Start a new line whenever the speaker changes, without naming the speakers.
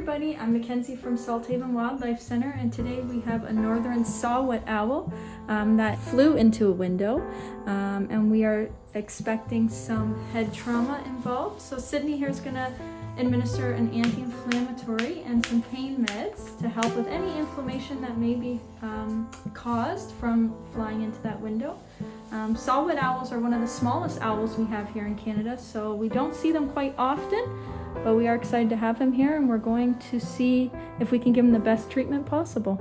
everybody, I'm Mackenzie from Salthaven Wildlife Center and today we have a northern saw-whet owl um, that flew into a window um, and we are expecting some head trauma involved. So Sydney here is going to administer an anti-inflammatory and some pain meds to help with any inflammation that may be um, caused from flying into that window. Um, saw-whet owls are one of the smallest owls we have here in Canada, so we don't see them quite often, but we are excited to have him here and we're going to see if we can give him the best treatment possible.